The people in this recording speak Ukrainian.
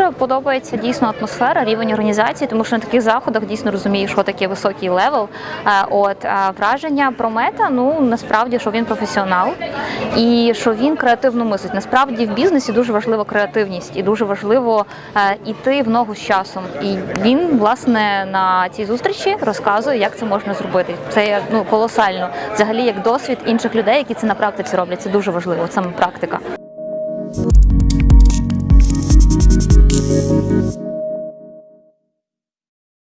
Дуже подобається дійсно атмосфера, рівень організації, тому що на таких заходах дійсно розумієш, що таке високий level. Е, от е, враження про мета, ну насправді, що він професіонал і що він креативно мислить. Насправді в бізнесі дуже важлива креативність і дуже важливо е, йти в ногу з часом. І він власне на цій зустрічі розказує, як це можна зробити. Це ну колосально. Взагалі, як досвід інших людей, які це на практиці роблять. Це дуже важливо. Саме практика.